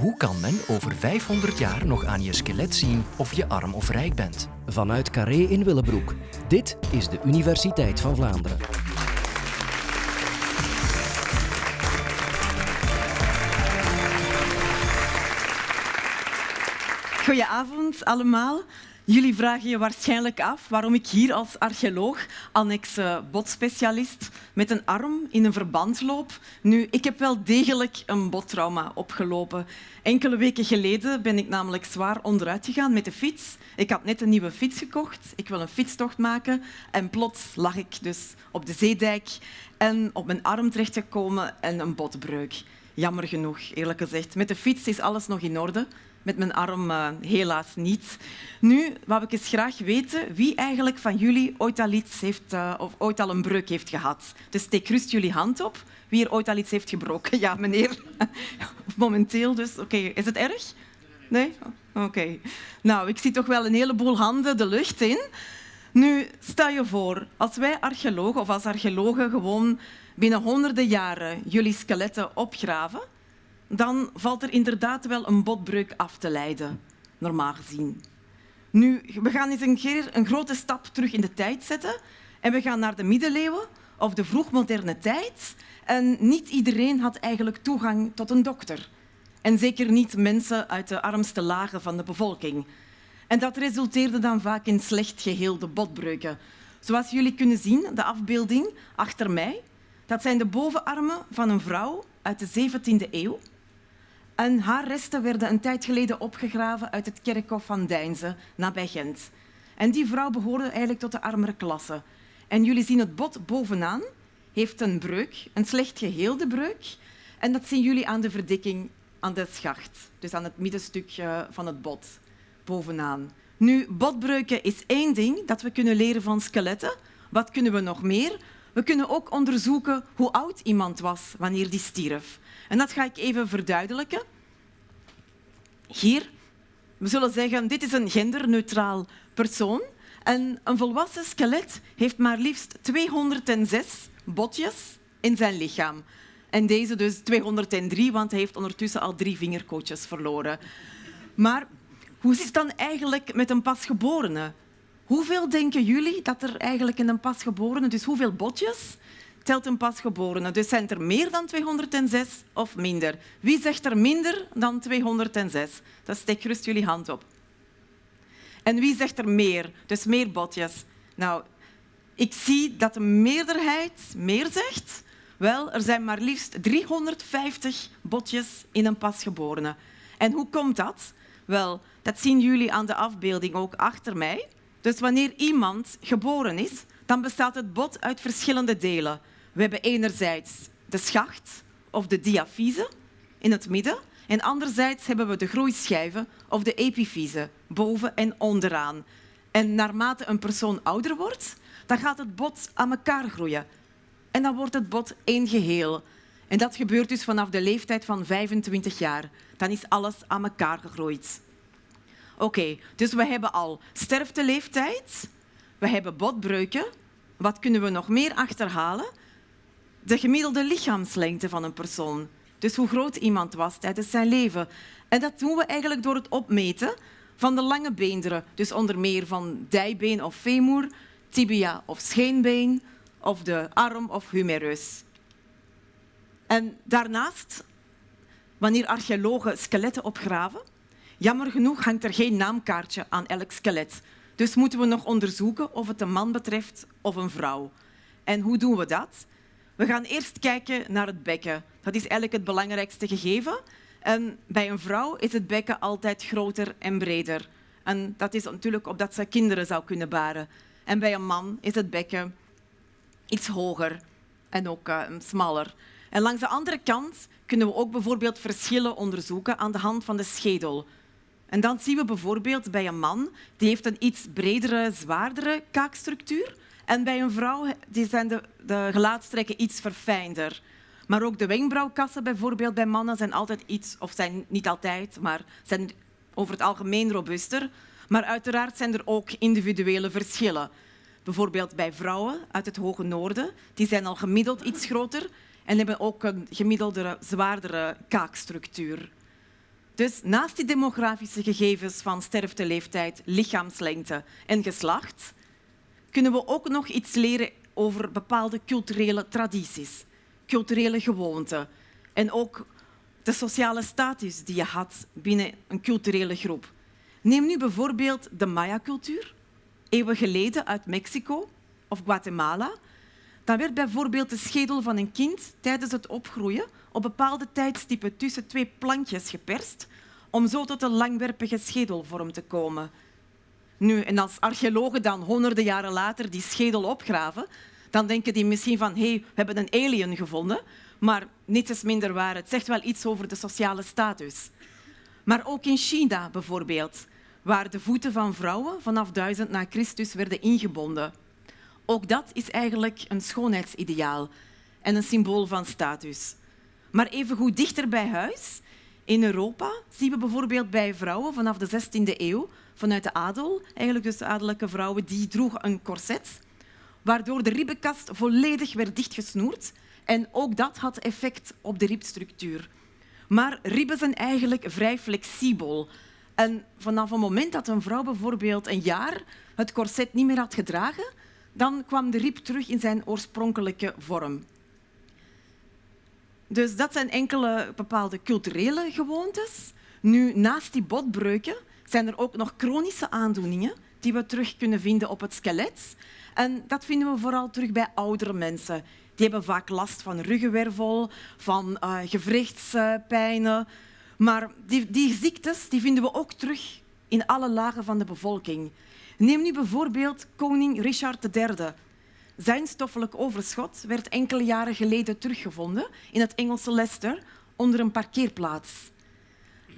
Hoe kan men over 500 jaar nog aan je skelet zien of je arm of rijk bent? Vanuit Carré in Willebroek. Dit is de Universiteit van Vlaanderen. Goedenavond allemaal. Jullie vragen je waarschijnlijk af waarom ik hier als archeoloog, annexe botspecialist, met een arm in een verband loop. Nu, ik heb wel degelijk een bottrauma opgelopen. Enkele weken geleden ben ik namelijk zwaar onderuit gegaan met de fiets. Ik had net een nieuwe fiets gekocht. Ik wil een fietstocht maken. En plots lag ik dus op de zeedijk en op mijn arm terechtgekomen en een botbreuk. Jammer genoeg, eerlijk gezegd. Met de fiets is alles nog in orde met mijn arm uh, helaas niet. Nu wou ik eens graag weten wie eigenlijk van jullie ooit al iets heeft, uh, of ooit al een breuk heeft gehad. Dus steek rust jullie hand op. Wie er ooit al iets heeft gebroken? Ja, meneer. Momenteel dus. Oké, is het erg? Nee? Oké. Nou, ik zie toch wel een heleboel handen de lucht in. Nu, stel je voor, als wij archeologen of als archeologen gewoon binnen honderden jaren jullie skeletten opgraven, dan valt er inderdaad wel een botbreuk af te leiden, normaal gezien. Nu, we gaan eens een keer een grote stap terug in de tijd zetten en we gaan naar de middeleeuwen of de vroegmoderne tijd. En niet iedereen had eigenlijk toegang tot een dokter. En zeker niet mensen uit de armste lagen van de bevolking. En dat resulteerde dan vaak in slecht geheelde botbreuken. Zoals jullie kunnen zien, de afbeelding achter mij, dat zijn de bovenarmen van een vrouw uit de 17e eeuw. En haar resten werden een tijd geleden opgegraven uit het kerkhof van Deinze, nabij Gent. En die vrouw behoorde eigenlijk tot de armere klasse. En jullie zien het bot bovenaan heeft een breuk, een slecht geheelde breuk. En dat zien jullie aan de verdikking aan de schacht, dus aan het middenstuk van het bot, bovenaan. Nu, botbreuken is één ding dat we kunnen leren van skeletten. Wat kunnen we nog meer? We kunnen ook onderzoeken hoe oud iemand was wanneer die stierf. En dat ga ik even verduidelijken. Hier, we zullen zeggen, dit is een genderneutraal persoon. En een volwassen skelet heeft maar liefst 206 botjes in zijn lichaam. En deze dus 203, want hij heeft ondertussen al drie vingerkootjes verloren. Maar hoe zit het dan eigenlijk met een pasgeborene? Hoeveel denken jullie dat er eigenlijk in een pasgeborene, dus hoeveel botjes telt een pasgeborene? Dus zijn er meer dan 206 of minder? Wie zegt er minder dan 206? Dan steek gerust jullie hand op. En wie zegt er meer? Dus meer botjes. Nou, ik zie dat de meerderheid meer zegt. Wel, er zijn maar liefst 350 botjes in een pasgeborene. En hoe komt dat? Wel, dat zien jullie aan de afbeelding ook achter mij. Dus wanneer iemand geboren is, dan bestaat het bot uit verschillende delen. We hebben enerzijds de schacht of de diafyse in het midden. En anderzijds hebben we de groeischijven of de epifyse boven en onderaan. En naarmate een persoon ouder wordt, dan gaat het bot aan elkaar groeien. En dan wordt het bot één geheel. En dat gebeurt dus vanaf de leeftijd van 25 jaar. Dan is alles aan elkaar gegroeid. Oké, dus we hebben al sterfteleeftijd, we hebben botbreuken. Wat kunnen we nog meer achterhalen? De gemiddelde lichaamslengte van een persoon. Dus hoe groot iemand was tijdens zijn leven. En dat doen we eigenlijk door het opmeten van de lange beenderen. Dus onder meer van dijbeen of femur, tibia of scheenbeen, of de arm of humerus. En daarnaast, wanneer archeologen skeletten opgraven, Jammer genoeg hangt er geen naamkaartje aan elk skelet. Dus moeten we nog onderzoeken of het een man betreft of een vrouw. En hoe doen we dat? We gaan eerst kijken naar het bekken. Dat is eigenlijk het belangrijkste gegeven. En bij een vrouw is het bekken altijd groter en breder. En dat is natuurlijk opdat ze kinderen zou kunnen baren. En bij een man is het bekken iets hoger en ook uh, smaller. En langs de andere kant kunnen we ook bijvoorbeeld verschillen onderzoeken aan de hand van de schedel. En dan zien we bijvoorbeeld bij een man, die heeft een iets bredere, zwaardere kaakstructuur. En bij een vrouw die zijn de, de gelaatstrekken iets verfijnder. Maar ook de wenkbrauwkassen bijvoorbeeld bij mannen zijn altijd iets, of zijn niet altijd, maar zijn over het algemeen robuuster. Maar uiteraard zijn er ook individuele verschillen. Bijvoorbeeld bij vrouwen uit het hoge noorden, die zijn al gemiddeld iets groter en hebben ook een gemiddelde, zwaardere kaakstructuur. Dus naast die demografische gegevens van sterfteleeftijd, lichaamslengte en geslacht, kunnen we ook nog iets leren over bepaalde culturele tradities, culturele gewoonten en ook de sociale status die je had binnen een culturele groep. Neem nu bijvoorbeeld de Maya-cultuur, eeuwen geleden uit Mexico of Guatemala. Dan werd bijvoorbeeld de schedel van een kind tijdens het opgroeien op bepaalde tijdstippen tussen twee plankjes geperst om zo tot een langwerpige schedelvorm te komen. Nu, en als archeologen dan honderden jaren later die schedel opgraven, dan denken die misschien van hé, hey, we hebben een alien gevonden, maar niets is minder waar. Het zegt wel iets over de sociale status. Maar ook in China bijvoorbeeld, waar de voeten van vrouwen vanaf 1000 na Christus werden ingebonden. Ook dat is eigenlijk een schoonheidsideaal en een symbool van status. Maar even goed dichter bij huis, in Europa, zien we bijvoorbeeld bij vrouwen vanaf de 16e eeuw, vanuit de adel, eigenlijk dus de adellijke vrouwen, die droegen een corset, waardoor de ribbenkast volledig werd dichtgesnoerd. En ook dat had effect op de ribstructuur. Maar ribben zijn eigenlijk vrij flexibel. En vanaf het moment dat een vrouw bijvoorbeeld een jaar het corset niet meer had gedragen, dan kwam de rib terug in zijn oorspronkelijke vorm. Dus dat zijn enkele bepaalde culturele gewoontes. Nu, naast die botbreuken zijn er ook nog chronische aandoeningen die we terug kunnen vinden op het skelet. En dat vinden we vooral terug bij oudere mensen. Die hebben vaak last van ruggenwervel, van uh, gewrichtspijnen. Maar die, die ziektes die vinden we ook terug in alle lagen van de bevolking. Neem nu bijvoorbeeld koning Richard III. Zijn stoffelijk overschot werd enkele jaren geleden teruggevonden in het Engelse Leicester onder een parkeerplaats.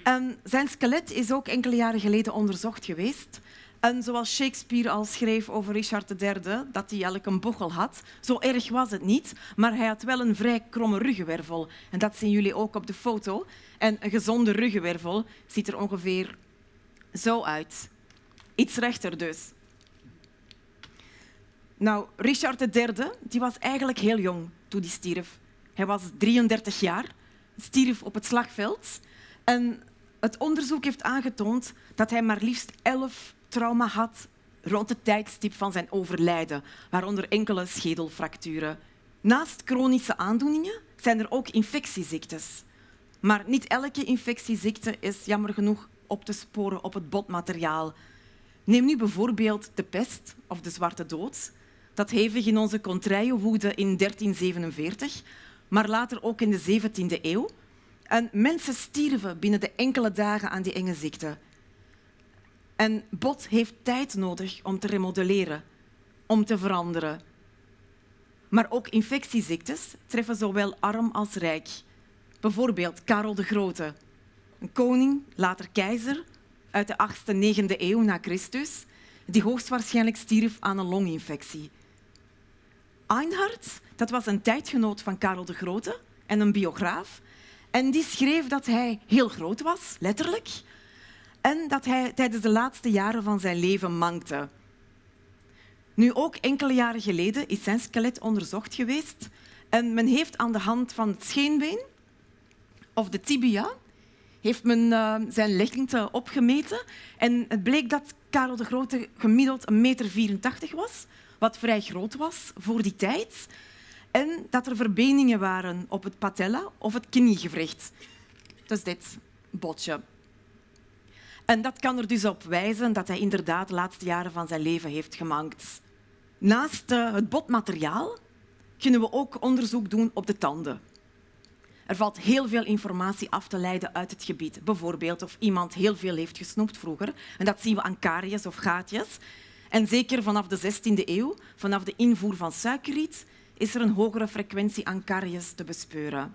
En zijn skelet is ook enkele jaren geleden onderzocht geweest. En zoals Shakespeare al schreef over Richard III, dat hij eigenlijk een bochel had, zo erg was het niet, maar hij had wel een vrij kromme ruggenwervel. En dat zien jullie ook op de foto. En een gezonde ruggenwervel ziet er ongeveer zo uit. Iets rechter dus. Nou, Richard III die was eigenlijk heel jong toen hij stierf. Hij was 33 jaar, stierf op het slagveld. En het onderzoek heeft aangetoond dat hij maar liefst 11 trauma had rond het tijdstip van zijn overlijden, waaronder enkele schedelfracturen. Naast chronische aandoeningen zijn er ook infectieziektes. Maar niet elke infectieziekte is jammer genoeg op te sporen op het botmateriaal. Neem nu bijvoorbeeld de pest of de zwarte dood dat hevig in onze contraille woedde in 1347, maar later ook in de 17e eeuw. En mensen stierven binnen de enkele dagen aan die enge ziekte. En bot heeft tijd nodig om te remodelleren, om te veranderen. Maar ook infectieziektes treffen zowel arm als rijk. Bijvoorbeeld Karel de Grote, een koning, later keizer, uit de 8e, 9e eeuw na Christus, die hoogstwaarschijnlijk stierf aan een longinfectie. Einhard, dat was een tijdgenoot van Karel de Grote en een biograaf. En die schreef dat hij heel groot was, letterlijk, en dat hij tijdens de laatste jaren van zijn leven mankte. Nu, ook enkele jaren geleden is zijn skelet onderzocht geweest en men heeft aan de hand van het scheenbeen of de tibia heeft men uh, zijn lengte opgemeten en het bleek dat Karel de Grote gemiddeld 1,84 meter was, wat vrij groot was voor die tijd. En dat er verbeningen waren op het patella of het kniegewricht. Dus dit botje. En dat kan er dus op wijzen dat hij inderdaad de laatste jaren van zijn leven heeft gemankt. Naast eh, het botmateriaal kunnen we ook onderzoek doen op de tanden. Er valt heel veel informatie af te leiden uit het gebied. Bijvoorbeeld of iemand heel veel heeft gesnoept vroeger. En dat zien we aan karies of gaatjes. En zeker vanaf de 16e eeuw, vanaf de invoer van suikerriet, is er een hogere frequentie aan karies te bespeuren.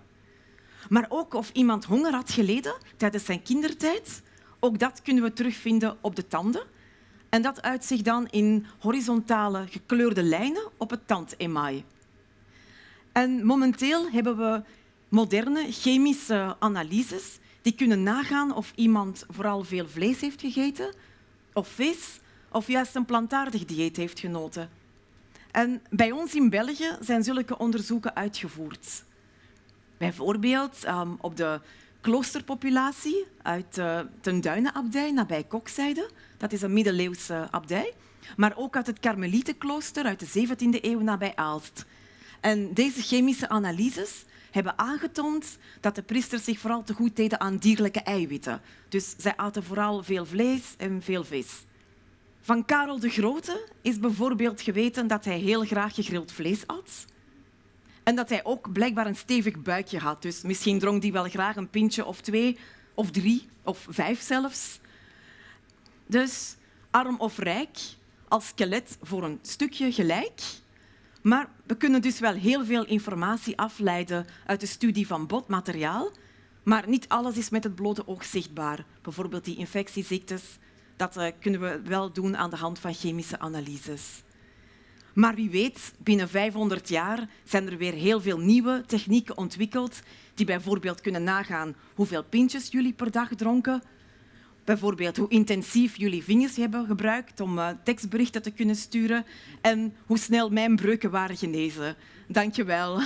Maar ook of iemand honger had geleden tijdens zijn kindertijd, ook dat kunnen we terugvinden op de tanden. En dat uit zich dan in horizontale gekleurde lijnen op het tandemaai. En momenteel hebben we moderne chemische analyses die kunnen nagaan of iemand vooral veel vlees heeft gegeten of vis of juist een plantaardig dieet heeft genoten. En bij ons in België zijn zulke onderzoeken uitgevoerd. Bijvoorbeeld um, op de kloosterpopulatie uit uh, Ten Duinenabdij nabij Kokzijde. Dat is een middeleeuwse abdij. Maar ook uit het Karmelietenklooster uit de 17e eeuw nabij Aalst. En deze chemische analyses hebben aangetoond dat de priesters zich vooral te goed deden aan dierlijke eiwitten. Dus zij aten vooral veel vlees en veel vis. Van Karel de Grote is bijvoorbeeld geweten dat hij heel graag gegrild vlees at. En dat hij ook blijkbaar een stevig buikje had. Dus misschien dronk hij wel graag een pintje of twee, of drie, of vijf zelfs. Dus arm of rijk, als skelet voor een stukje gelijk. Maar we kunnen dus wel heel veel informatie afleiden uit de studie van botmateriaal. Maar niet alles is met het blote oog zichtbaar. Bijvoorbeeld die infectieziektes, dat eh, kunnen we wel doen aan de hand van chemische analyses. Maar wie weet, binnen 500 jaar zijn er weer heel veel nieuwe technieken ontwikkeld die bijvoorbeeld kunnen nagaan hoeveel pintjes jullie per dag dronken, bijvoorbeeld hoe intensief jullie vingers hebben gebruikt om uh, tekstberichten te kunnen sturen en hoe snel mijn breuken waren genezen. Dank je wel.